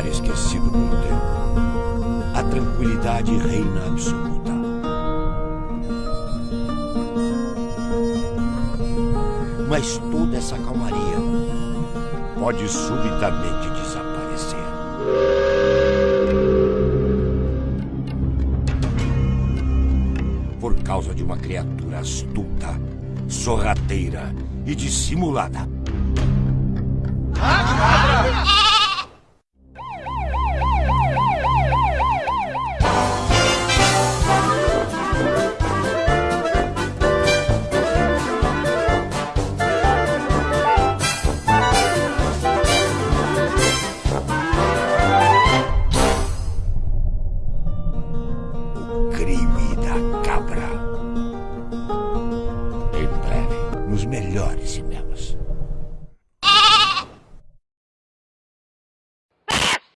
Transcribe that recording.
ficar esquecido com o tempo. A tranquilidade reina absoluta. Mas toda essa calmaria pode subitamente desaparecer. Por causa de uma criatura astuta, sorrateira e dissimulada. Crime da cabra. Em breve, nos melhores cinemas.